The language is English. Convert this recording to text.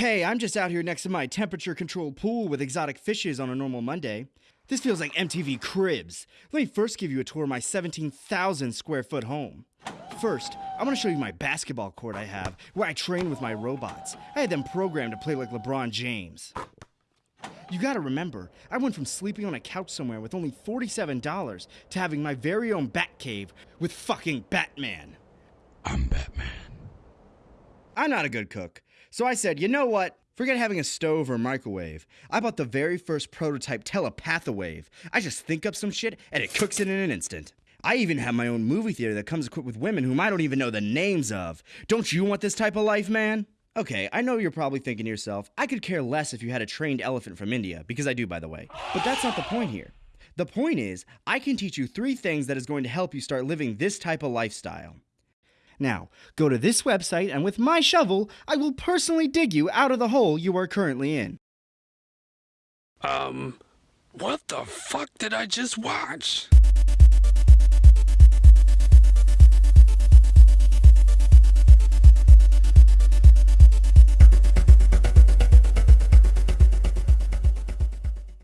Hey, I'm just out here next to my temperature controlled pool with exotic fishes on a normal Monday. This feels like MTV Cribs. Let me first give you a tour of my 17,000 square foot home. First, I want to show you my basketball court I have, where I train with my robots. I had them programmed to play like LeBron James. You gotta remember, I went from sleeping on a couch somewhere with only $47 to having my very own Batcave with fucking Batman. I'm not a good cook, so I said, you know what? Forget having a stove or microwave. I bought the very first prototype Telepathawave. I just think up some shit and it cooks it in an instant. I even have my own movie theater that comes equipped with women whom I don't even know the names of. Don't you want this type of life, man? Okay, I know you're probably thinking to yourself, I could care less if you had a trained elephant from India, because I do, by the way. But that's not the point here. The point is, I can teach you three things that is going to help you start living this type of lifestyle. Now, go to this website, and with my shovel, I will personally dig you out of the hole you are currently in. Um, what the fuck did I just watch?